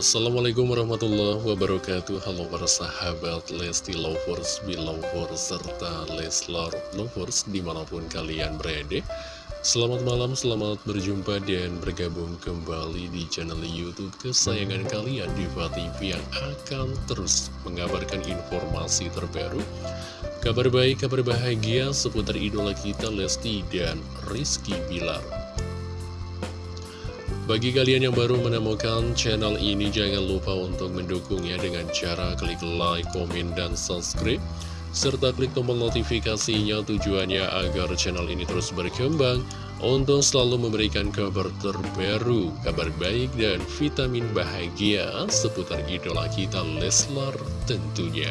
Assalamualaikum warahmatullahi wabarakatuh. Halo para sahabat Lesti Lovers, Belovers, serta Leslar Lovers di mana pun kalian berada. Selamat malam, selamat berjumpa dan bergabung kembali di channel Youtube kesayangan kalian Diva TV yang akan terus mengabarkan informasi terbaru Kabar baik, kabar bahagia seputar idola kita Lesti dan Rizky Bilar bagi kalian yang baru menemukan channel ini, jangan lupa untuk mendukungnya dengan cara klik like, komen, dan subscribe. Serta klik tombol notifikasinya tujuannya agar channel ini terus berkembang untuk selalu memberikan kabar terbaru, kabar baik, dan vitamin bahagia seputar idola kita Leslar tentunya.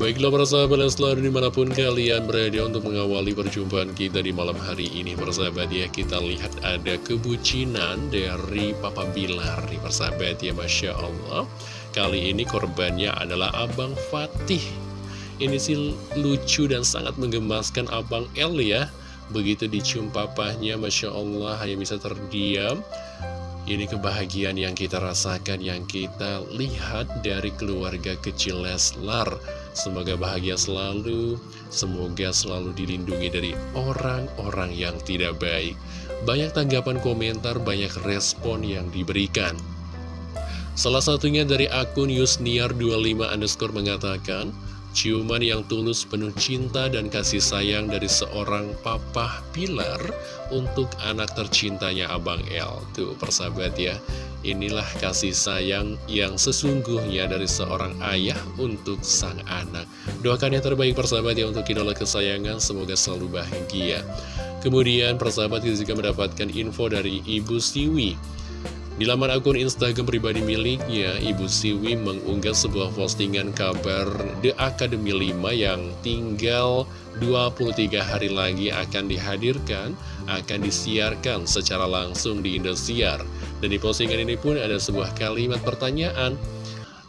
Baiklah para sahabat Leslar di mana pun kalian berada untuk mengawali perjumpaan kita di malam hari ini Persahabat ya. Kita lihat ada kebucinan dari Papa Bilar nih persahabat ya Masya Allah. Kali ini korbannya adalah Abang Fatih. Ini sih lucu dan sangat menggemaskan Abang El ya. Begitu dicium papahnya Masya Allah hanya bisa terdiam ini kebahagiaan yang kita rasakan, yang kita lihat dari keluarga kecil Leslar. Semoga bahagia selalu, semoga selalu dilindungi dari orang-orang yang tidak baik. Banyak tanggapan komentar, banyak respon yang diberikan. Salah satunya dari akun Yusniar25 underscore mengatakan, Ciuman yang tulus penuh cinta dan kasih sayang dari seorang papa pilar untuk anak tercintanya Abang El. Tuh persahabat ya, inilah kasih sayang yang sesungguhnya dari seorang ayah untuk sang anak. Doakan yang terbaik persahabat ya untuk idola kesayangan, semoga selalu bahagia. Kemudian persahabat kita juga mendapatkan info dari Ibu Siwi di laman akun Instagram pribadi miliknya, Ibu Siwi mengunggah sebuah postingan kabar The Academy 5 yang tinggal 23 hari lagi akan dihadirkan, akan disiarkan secara langsung di Indosiar. Dan di postingan ini pun ada sebuah kalimat pertanyaan,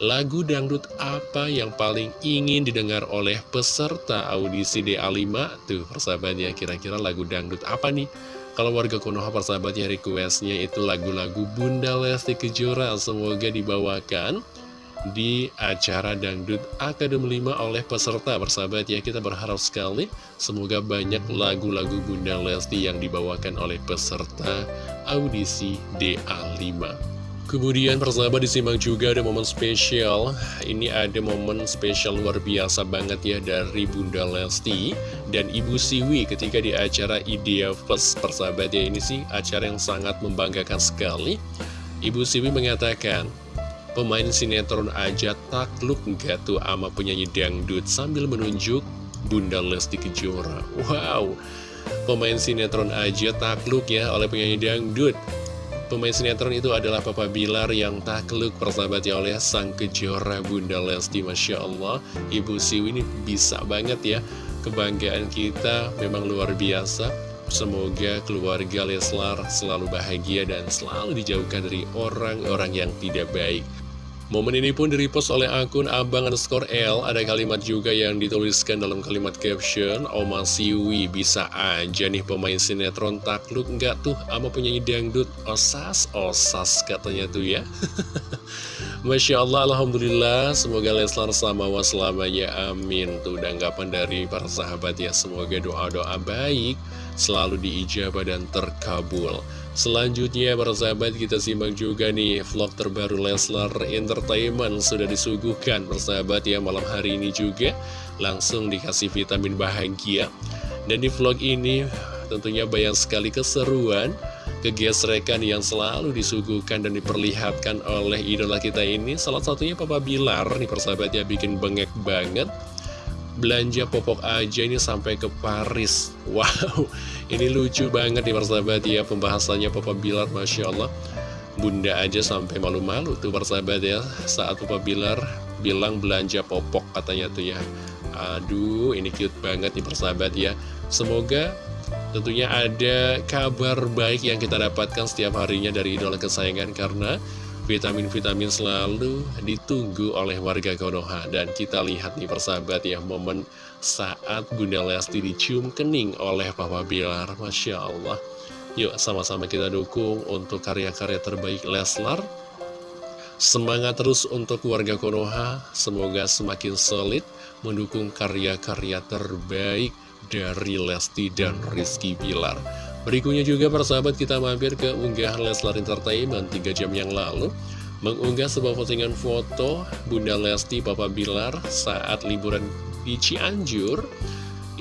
Lagu dangdut apa yang paling ingin didengar oleh peserta audisi DA5? Tuh persahabatnya kira-kira lagu dangdut apa nih? Kalau warga Konoha persahabatnya requestnya itu lagu-lagu Bunda Lesti Kejora Semoga dibawakan di acara Dangdut Akademi 5 oleh peserta persahabat ya Kita berharap sekali semoga banyak lagu-lagu Bunda Lesti yang dibawakan oleh peserta audisi DA5 Kemudian persahabat disimak juga ada momen spesial. Ini ada momen spesial luar biasa banget ya dari Bunda Lesti dan Ibu Siwi ketika di acara Idea Plus. Persahabat ya Ini sih acara yang sangat membanggakan sekali. Ibu Siwi mengatakan Pemain sinetron aja takluk gak tuh ama penyanyi dangdut sambil menunjuk Bunda Lesti Kejora. Wow Pemain sinetron aja takluk ya oleh penyanyi dangdut Pemain sinetron itu adalah Papa Bilar yang takluk persahabatnya oleh sang kejora Bunda Lesti Masya Allah. Ibu Siwi ini bisa banget ya. Kebanggaan kita memang luar biasa. Semoga keluarga Leslar selalu bahagia dan selalu dijauhkan dari orang-orang yang tidak baik Momen ini pun direpost oleh akun abang underscore L. Ada kalimat juga yang dituliskan dalam kalimat caption Oma Siwi bisa aja nih pemain sinetron takluk nggak tuh sama penyanyi dangdut? Osas, osas katanya tuh ya. Masya Allah, Alhamdulillah. Semoga Leslar sama selamanya. Amin. Tuh anggapan dari para sahabat ya. Semoga doa-doa baik Selalu diijabah dan terkabul. Selanjutnya para sahabat kita simak juga nih vlog terbaru Leslar Entertainment sudah disuguhkan persahabat ya malam hari ini juga langsung dikasih vitamin bahagia. Dan di vlog ini tentunya banyak sekali keseruan kegesrekan yang selalu disuguhkan dan diperlihatkan oleh idola kita ini. Salah satunya Papa Bilar nih persahabat ya bikin bengek banget belanja popok aja ini sampai ke Paris. Wow, ini lucu banget nih persahabat ya Pembahasannya Papa Bilar, Masya Allah. Bunda aja sampai malu-malu tuh persahabat ya Saat Papa Bilar bilang belanja popok katanya tuh ya. Aduh, ini cute banget nih persahabat ya. Semoga tentunya ada kabar baik yang kita dapatkan setiap harinya dari idola kesayangan Karena Vitamin-vitamin selalu ditunggu oleh warga Konoha. Dan kita lihat nih persahabat ya Momen saat Bunda Lesti dicium kening oleh Papa Bilar. Masya Allah. Yuk sama-sama kita dukung untuk karya-karya terbaik Leslar. Semangat terus untuk warga Konoha, semoga semakin solid mendukung karya-karya terbaik dari Lesti dan Rizky Bilar. Berikutnya juga persahabat kita mampir ke unggahan Leslar Entertainment 3 jam yang lalu. Mengunggah sebuah postingan foto Bunda Lesti Papa Bilar saat liburan di Cianjur.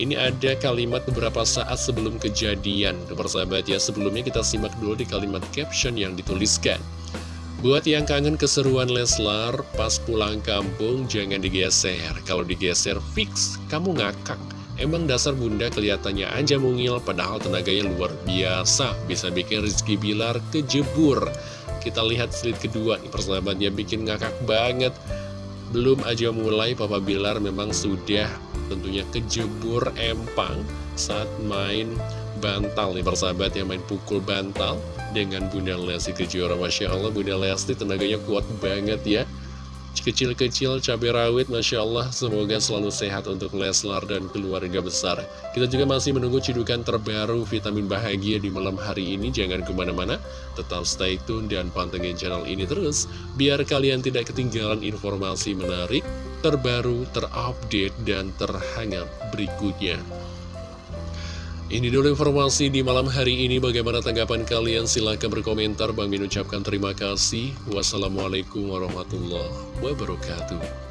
Ini ada kalimat beberapa saat sebelum kejadian. Persahabat ya sebelumnya kita simak dulu di kalimat caption yang dituliskan. Buat yang kangen keseruan Leslar pas pulang kampung jangan digeser. Kalau digeser fix kamu ngakak Emang dasar bunda kelihatannya aja mungil padahal tenaganya luar biasa. Bisa bikin Rizky Bilar kejebur. Kita lihat slide kedua nih persahabatnya bikin ngakak banget. Belum aja mulai Papa Bilar memang sudah tentunya kejebur empang saat main bantal nih persahabat yang main pukul bantal dengan Bunda Lesti Kejora. Masya Allah Bunda Lesti tenaganya kuat banget ya kecil-kecil cabai rawit Masya Allah semoga selalu sehat untuk Leslar dan keluarga besar. Kita juga masih menunggu cidukan terbaru vitamin bahagia di malam hari ini. Jangan ke mana-mana tetap stay tune dan pantengin channel ini terus biar kalian tidak ketinggalan informasi menarik terbaru terupdate dan terhangat berikutnya ini dulu informasi di malam hari ini. Bagaimana tanggapan kalian? Silahkan berkomentar. Bang Min ucapkan terima kasih. Wassalamualaikum warahmatullahi wabarakatuh.